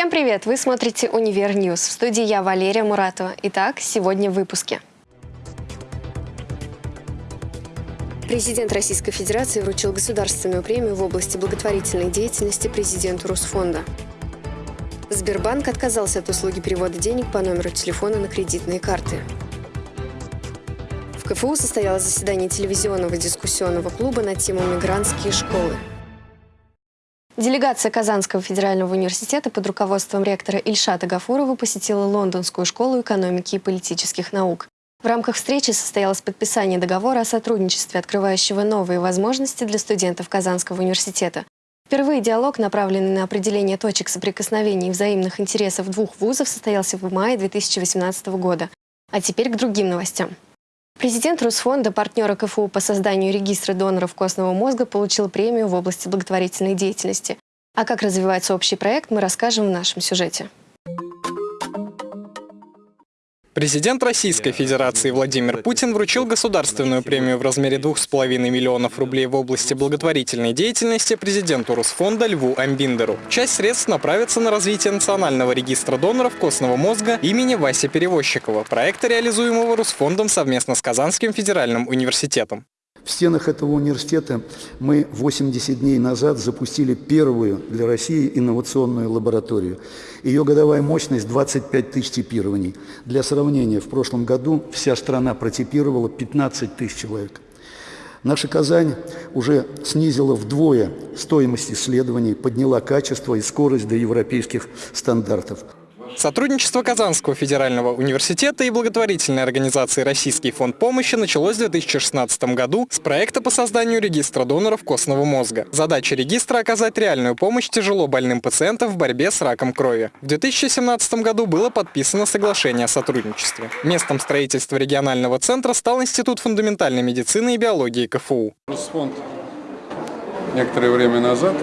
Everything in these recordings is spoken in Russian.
Всем привет! Вы смотрите «Универ Ньюс». В студии я, Валерия Муратова. Итак, сегодня в выпуске. Президент Российской Федерации вручил государственную премию в области благотворительной деятельности президенту Русфонда. Сбербанк отказался от услуги перевода денег по номеру телефона на кредитные карты. В КФУ состоялось заседание телевизионного дискуссионного клуба на тему «Мигрантские школы». Делегация Казанского федерального университета под руководством ректора Ильшата Гафурова посетила Лондонскую школу экономики и политических наук. В рамках встречи состоялось подписание договора о сотрудничестве, открывающего новые возможности для студентов Казанского университета. Впервые диалог, направленный на определение точек соприкосновения и взаимных интересов двух вузов, состоялся в мае 2018 года. А теперь к другим новостям. Президент Русфонда, партнера КФУ по созданию регистра доноров костного мозга, получил премию в области благотворительной деятельности. А как развивается общий проект, мы расскажем в нашем сюжете. Президент Российской Федерации Владимир Путин вручил государственную премию в размере 2,5 миллионов рублей в области благотворительной деятельности президенту Русфонда Льву Амбиндеру. Часть средств направится на развитие национального регистра доноров костного мозга имени Васи Перевозчикова, проекта, реализуемого Русфондом совместно с Казанским федеральным университетом. В стенах этого университета мы 80 дней назад запустили первую для России инновационную лабораторию. Ее годовая мощность 25 тысяч типирований. Для сравнения, в прошлом году вся страна протипировала 15 тысяч человек. Наша Казань уже снизила вдвое стоимость исследований, подняла качество и скорость до европейских стандартов. Сотрудничество Казанского федерального университета и благотворительной организации «Российский фонд помощи» началось в 2016 году с проекта по созданию регистра доноров костного мозга. Задача регистра – оказать реальную помощь тяжело больным пациентам в борьбе с раком крови. В 2017 году было подписано соглашение о сотрудничестве. Местом строительства регионального центра стал Институт фундаментальной медицины и биологии КФУ. Фонд некоторое время назад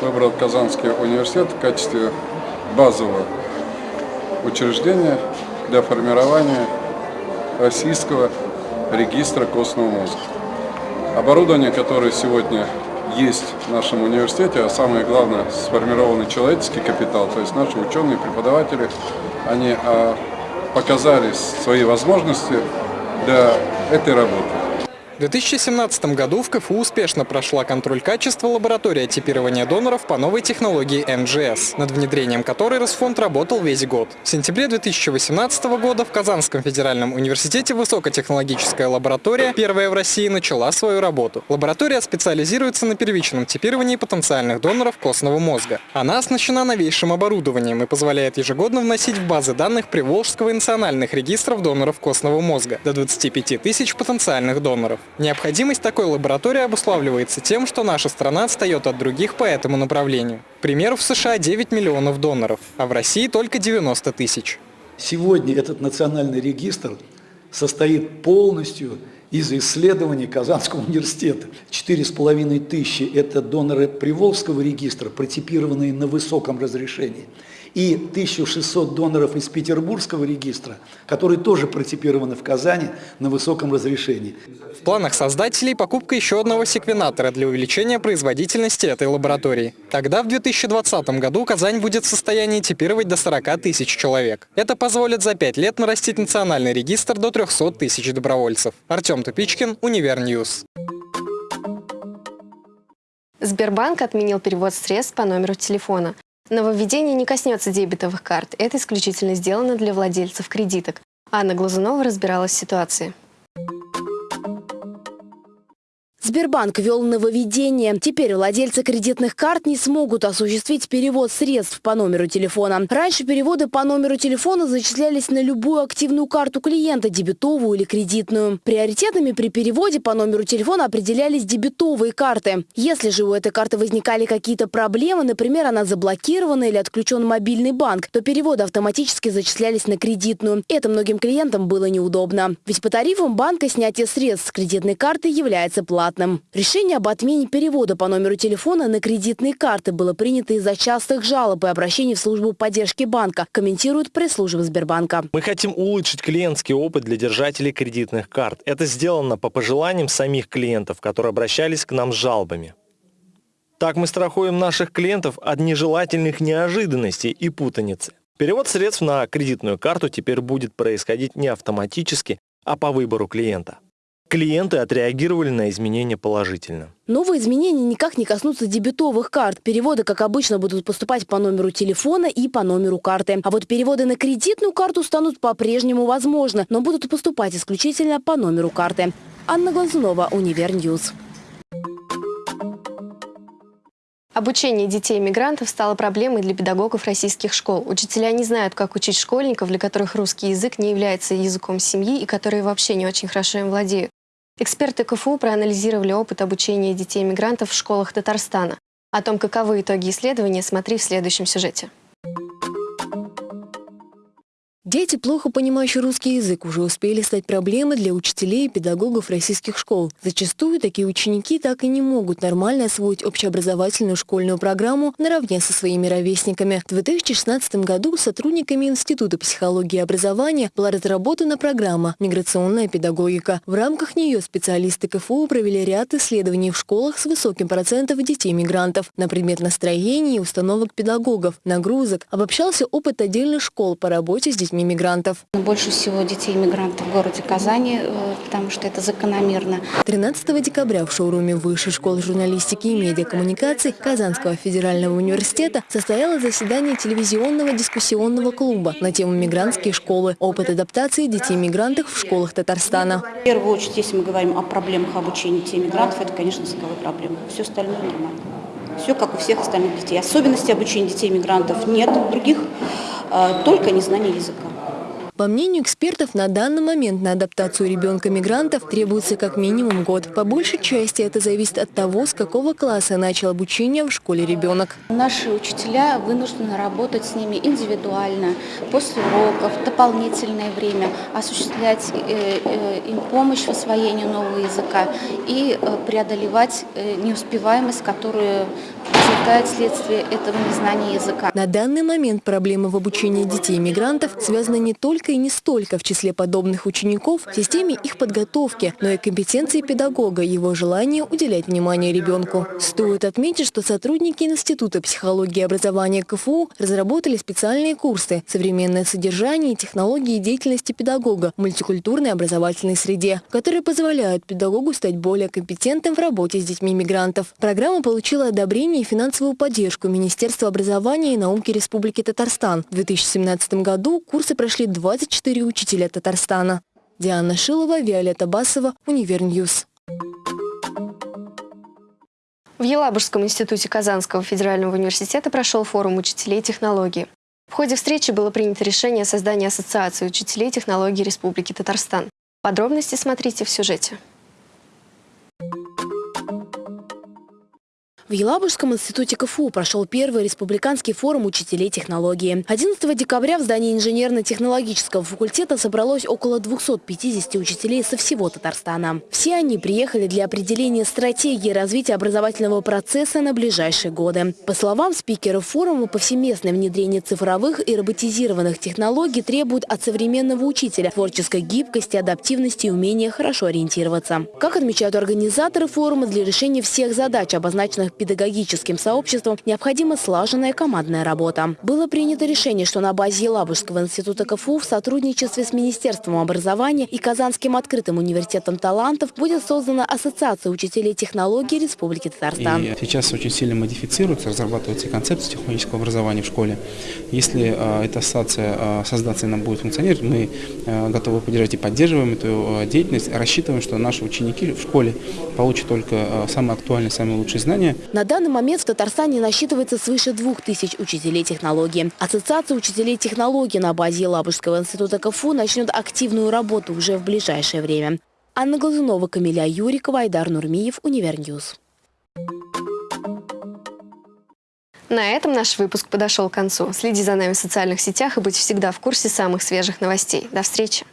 выбрал Казанский университет в качестве базового учреждение для формирования российского регистра костного мозга. Оборудование, которое сегодня есть в нашем университете, а самое главное, сформированный человеческий капитал, то есть наши ученые, преподаватели, они а, показали свои возможности для этой работы. В 2017 году в КФУ успешно прошла контроль качества лаборатория типирования доноров по новой технологии НГС, над внедрением которой Росфонд работал весь год. В сентябре 2018 года в Казанском федеральном университете высокотехнологическая лаборатория, первая в России, начала свою работу. Лаборатория специализируется на первичном типировании потенциальных доноров костного мозга. Она оснащена новейшим оборудованием и позволяет ежегодно вносить в базы данных Приволжского и национальных регистров доноров костного мозга до 25 тысяч потенциальных доноров. Необходимость такой лаборатории обуславливается тем, что наша страна отстает от других по этому направлению. К примеру, в США 9 миллионов доноров, а в России только 90 тысяч. Сегодня этот национальный регистр состоит полностью из исследований Казанского университета. Четыре с половиной тысячи – это доноры Приволжского регистра, протипированные на высоком разрешении и 1600 доноров из Петербургского регистра, которые тоже протипированы в Казани на высоком разрешении. В планах создателей покупка еще одного секвенатора для увеличения производительности этой лаборатории. Тогда в 2020 году Казань будет в состоянии типировать до 40 тысяч человек. Это позволит за 5 лет нарастить национальный регистр до 300 тысяч добровольцев. Артем Тупичкин, Универ Ньюс. Сбербанк отменил перевод средств по номеру телефона. Нововведение не коснется дебетовых карт. Это исключительно сделано для владельцев кредиток. Анна Глазунова разбиралась в ситуации. Сбербанк ввел нововведение. Теперь владельцы кредитных карт не смогут осуществить перевод средств по номеру телефона. Раньше переводы по номеру телефона зачислялись на любую активную карту клиента, дебетовую или кредитную. Приоритетами при переводе по номеру телефона определялись дебетовые карты. Если же у этой карты возникали какие-то проблемы, например, она заблокирована или отключен мобильный банк, то переводы автоматически зачислялись на кредитную. Это многим клиентам было неудобно. Ведь по тарифам банка снятие средств с кредитной карты является платным бесплатным. Решение об отмене перевода по номеру телефона на кредитные карты было принято из-за частых жалоб и обращений в службу поддержки банка, комментирует пресс-служба Сбербанка. Мы хотим улучшить клиентский опыт для держателей кредитных карт. Это сделано по пожеланиям самих клиентов, которые обращались к нам с жалобами. Так мы страхуем наших клиентов от нежелательных неожиданностей и путаницы. Перевод средств на кредитную карту теперь будет происходить не автоматически, а по выбору клиента. Клиенты отреагировали на изменения положительно. Новые изменения никак не коснутся дебетовых карт. Переводы, как обычно, будут поступать по номеру телефона и по номеру карты. А вот переводы на кредитную карту станут по-прежнему возможны, но будут поступать исключительно по номеру карты. Анна Глазунова, Univer News. Обучение детей-мигрантов стало проблемой для педагогов российских школ. Учителя не знают, как учить школьников, для которых русский язык не является языком семьи и которые вообще не очень хорошо им владеют. Эксперты КФУ проанализировали опыт обучения детей-мигрантов в школах Татарстана. О том, каковы итоги исследования, смотри в следующем сюжете. Дети, плохо понимающие русский язык, уже успели стать проблемой для учителей и педагогов российских школ. Зачастую такие ученики так и не могут нормально освоить общеобразовательную школьную программу наравне со своими ровесниками. В 2016 году сотрудниками Института психологии и образования была разработана программа «Миграционная педагогика». В рамках нее специалисты КФУ провели ряд исследований в школах с высоким процентом детей-мигрантов на предмет настроения и установок педагогов, нагрузок. Обобщался опыт отдельных школ по работе с детьми мигрантов. Больше всего детей-мигрантов в городе Казани, э, потому что это закономерно. 13 декабря в шоуруме Высшей школы журналистики и медиакоммуникаций Казанского федерального университета состоялось заседание телевизионного дискуссионного клуба на тему «Мигрантские школы. Опыт адаптации детей-мигрантов в школах Татарстана». В первую очередь, если мы говорим о проблемах обучения детей-мигрантов, это, конечно, языковые проблемы. Все остальное нормально. Все как у всех остальных детей. Особенностей обучения детей-мигрантов нет других, э, только незнание языка. По мнению экспертов, на данный момент на адаптацию ребенка-мигрантов требуется как минимум год. По большей части это зависит от того, с какого класса начал обучение в школе ребенок. Наши учителя вынуждены работать с ними индивидуально, после уроков, дополнительное время, осуществлять э, э, им помощь в освоении нового языка и э, преодолевать неуспеваемость, которую возникает вследствие этого незнания языка. На данный момент проблемы в обучении детей-мигрантов связаны не только и не столько в числе подобных учеников в системе их подготовки, но и компетенции педагога, его желание уделять внимание ребенку. Стоит отметить, что сотрудники Института психологии и образования КФУ разработали специальные курсы «Современное содержание и технологии деятельности педагога в мультикультурной образовательной среде», которые позволяют педагогу стать более компетентным в работе с детьми мигрантов. Программа получила одобрение и финансовую поддержку Министерства образования и науки Республики Татарстан. В 2017 году курсы прошли 24 учителя Татарстана. Диана Шилова, Виолетта Басова, Univer News. В Елабужском институте Казанского федерального университета прошел форум учителей технологии. В ходе встречи было принято решение о создании Ассоциации учителей технологий Республики Татарстан. Подробности смотрите в сюжете. В Елабужском институте КФУ прошел первый республиканский форум учителей технологии. 11 декабря в здании инженерно-технологического факультета собралось около 250 учителей со всего Татарстана. Все они приехали для определения стратегии развития образовательного процесса на ближайшие годы. По словам спикера форума, повсеместное внедрение цифровых и роботизированных технологий требует от современного учителя творческой гибкости, адаптивности и умения хорошо ориентироваться. Как отмечают организаторы форума, для решения всех задач, обозначенных педагогическим сообществом необходима слаженная командная работа. Было принято решение, что на базе Елабужского института КФУ в сотрудничестве с Министерством образования и Казанским открытым университетом талантов будет создана Ассоциация учителей технологий Республики Татарстан. И сейчас очень сильно модифицируется, разрабатывается концепция технологического образования в школе. Если э, эта ассоциация э, создаться нам будет функционировать, мы э, готовы поддержать и поддерживаем эту э, деятельность, рассчитываем, что наши ученики в школе получат только самые актуальные, самые лучшие знания, на данный момент в Татарстане насчитывается свыше двух тысяч учителей технологии. Ассоциация учителей технологий на базе Елабужского института КФУ начнет активную работу уже в ближайшее время. Анна Глазунова, Камиля Юрикова, Айдар Нурмиев, Univer News. На этом наш выпуск подошел к концу. Следи за нами в социальных сетях и будь всегда в курсе самых свежих новостей. До встречи!